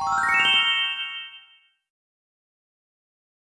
you